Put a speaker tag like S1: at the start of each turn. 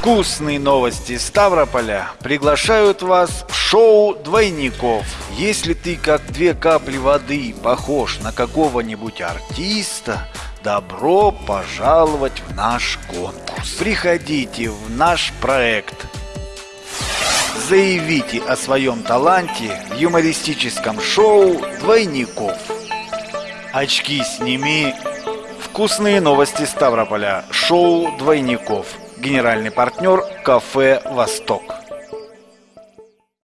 S1: Вкусные новости Ставрополя приглашают вас в шоу «Двойников». Если ты как две капли воды похож на какого-нибудь артиста, добро пожаловать в наш конкурс. Приходите в наш проект. Заявите о своем таланте в юмористическом шоу «Двойников». Очки сними. Вкусные новости Ставрополя. Шоу «Двойников». Генеральный партнер «Кафе Восток».